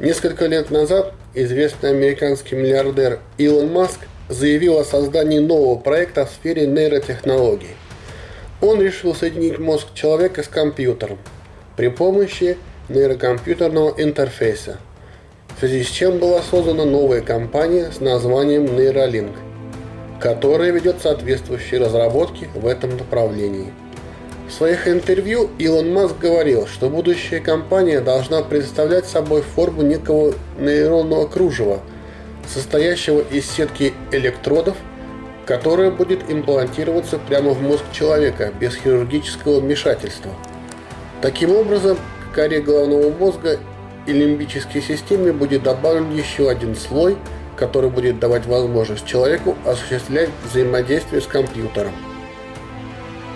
Несколько лет назад известный американский миллиардер Илон Маск заявил о создании нового проекта в сфере нейротехнологий. Он решил соединить мозг человека с компьютером при помощи нейрокомпьютерного интерфейса, в связи с чем была создана новая компания с названием Neuralink, которая ведет соответствующие разработки в этом направлении. В своих интервью Илон Маск говорил, что будущая компания должна представлять собой форму некого нейронного кружева, состоящего из сетки электродов, которая будет имплантироваться прямо в мозг человека без хирургического вмешательства. Таким образом, к коре головного мозга и лимбической системе будет добавлен еще один слой, который будет давать возможность человеку осуществлять взаимодействие с компьютером.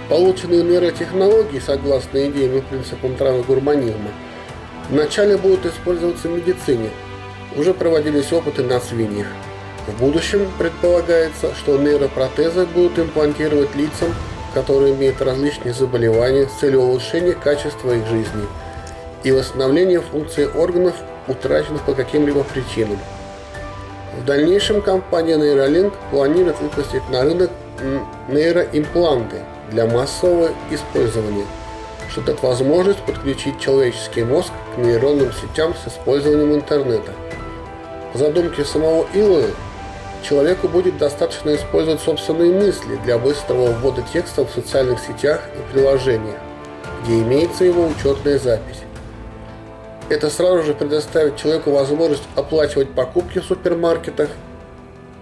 Полученные нейротехнологии, согласно идеям и принципам трансгурманизма, вначале будут использоваться в медицине. Уже проводились опыты на свиньях. В будущем предполагается, что нейропротезы будут имплантировать лицам, которые имеют различные заболевания с целью улучшения качества их жизни и восстановления функций органов, утраченных по каким-либо причинам. В дальнейшем компания Neuralink планирует выпустить на рынок нейроимпланты – для массового использования, что дает возможность подключить человеческий мозг к нейронным сетям с использованием интернета. По задумке самого Илона, человеку будет достаточно использовать собственные мысли для быстрого ввода текста в социальных сетях и приложениях, где имеется его учетная запись. Это сразу же предоставит человеку возможность оплачивать покупки в супермаркетах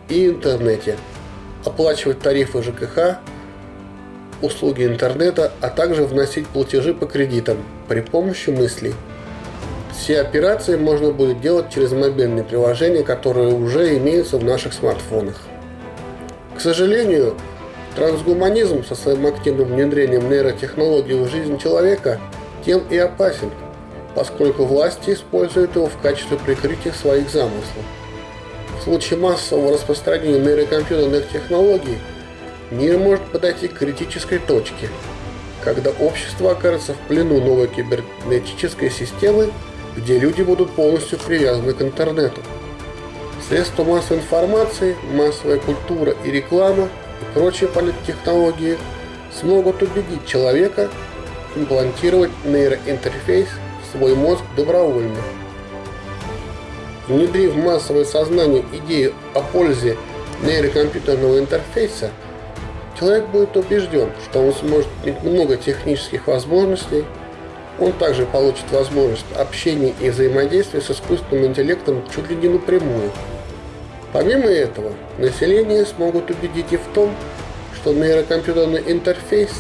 и интернете, оплачивать тарифы ЖКХ услуги интернета, а также вносить платежи по кредитам при помощи мыслей. Все операции можно будет делать через мобильные приложения, которые уже имеются в наших смартфонах. К сожалению, трансгуманизм со своим активным внедрением нейротехнологий в жизнь человека тем и опасен, поскольку власти используют его в качестве прикрытия своих замыслов. В случае массового распространения нейрокомпьютерных технологий – Мир может подойти к критической точке, когда общество окажется в плену новой кибернетической системы, где люди будут полностью привязаны к интернету. Средства массовой информации, массовая культура и реклама и прочие политтехнологии смогут убедить человека имплантировать нейроинтерфейс в свой мозг добровольно. Внедрив в массовое сознание идею о пользе нейрокомпьютерного интерфейса – Человек будет убежден, что он сможет иметь много технических возможностей, он также получит возможность общения и взаимодействия с искусственным интеллектом чуть ли не напрямую. Помимо этого, население смогут убедить и в том, что нейрокомпьютерный интерфейс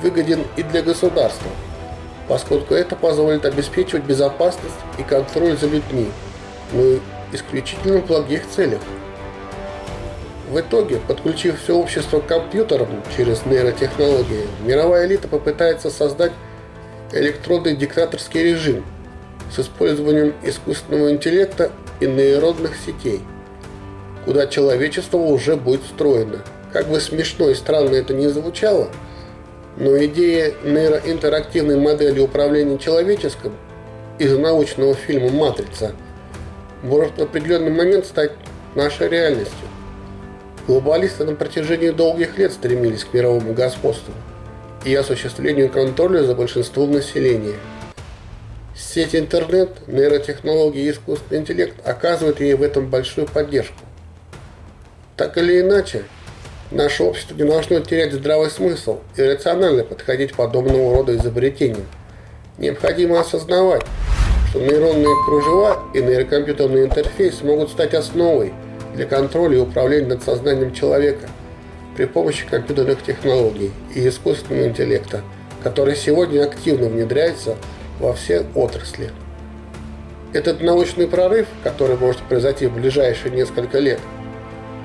выгоден и для государства, поскольку это позволит обеспечивать безопасность и контроль за людьми, но исключительно в благих целях. В итоге, подключив все общество к компьютерам через нейротехнологии, мировая элита попытается создать электронный диктаторский режим с использованием искусственного интеллекта и нейронных сетей, куда человечество уже будет встроено. Как бы смешно и странно это ни звучало, но идея нейроинтерактивной модели управления человеческим из научного фильма «Матрица» может в определенный момент стать нашей реальностью. Глобалисты на протяжении долгих лет стремились к мировому господству и осуществлению контроля за большинством населения. Сеть интернет, нейротехнологии и искусственный интеллект оказывают ей в этом большую поддержку. Так или иначе, наше общество не должно терять здравый смысл и рационально подходить подобного рода изобретениям. Необходимо осознавать, что нейронные кружева и нейрокомпьютерный интерфейс могут стать основой – для контроля и управления над сознанием человека при помощи компьютерных технологий и искусственного интеллекта, который сегодня активно внедряется во все отрасли. Этот научный прорыв, который может произойти в ближайшие несколько лет,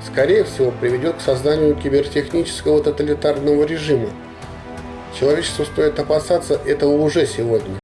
скорее всего приведет к созданию кибертехнического тоталитарного режима. Человечеству стоит опасаться этого уже сегодня.